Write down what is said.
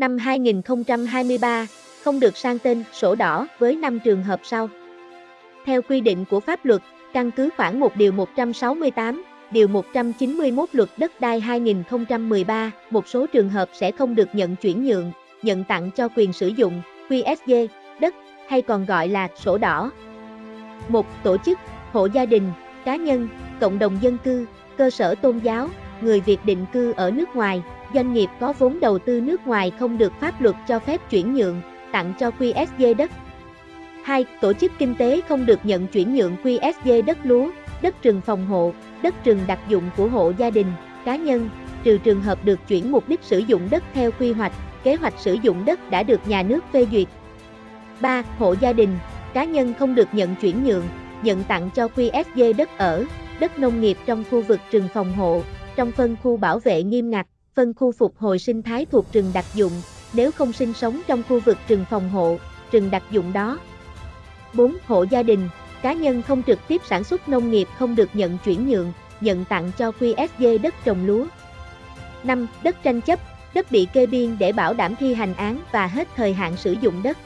Năm 2023, không được sang tên sổ đỏ với 5 trường hợp sau. Theo quy định của pháp luật, căn cứ khoảng 1 điều 168, điều 191 luật đất đai 2013, một số trường hợp sẽ không được nhận chuyển nhượng, nhận tặng cho quyền sử dụng, QSG, đất, hay còn gọi là sổ đỏ. Một Tổ chức, hộ gia đình, cá nhân, cộng đồng dân cư, cơ sở tôn giáo, người Việt định cư ở nước ngoài, doanh nghiệp có vốn đầu tư nước ngoài không được pháp luật cho phép chuyển nhượng, tặng cho QSG đất. 2. Tổ chức kinh tế không được nhận chuyển nhượng QSG đất lúa, đất rừng phòng hộ, đất rừng đặc dụng của hộ gia đình, cá nhân, trừ trường hợp được chuyển mục đích sử dụng đất theo quy hoạch, kế hoạch sử dụng đất đã được nhà nước phê duyệt. 3. Hộ gia đình, cá nhân không được nhận chuyển nhượng, nhận tặng cho QSG đất ở, đất nông nghiệp trong khu vực rừng phòng hộ, trong phân khu bảo vệ nghiêm ngặt, phân khu phục hồi sinh thái thuộc rừng đặc dụng, nếu không sinh sống trong khu vực rừng phòng hộ, rừng đặc dụng đó. 4. Hộ gia đình, cá nhân không trực tiếp sản xuất nông nghiệp không được nhận chuyển nhượng, nhận tặng cho QSG đất trồng lúa. 5. Đất tranh chấp, đất bị kê biên để bảo đảm thi hành án và hết thời hạn sử dụng đất.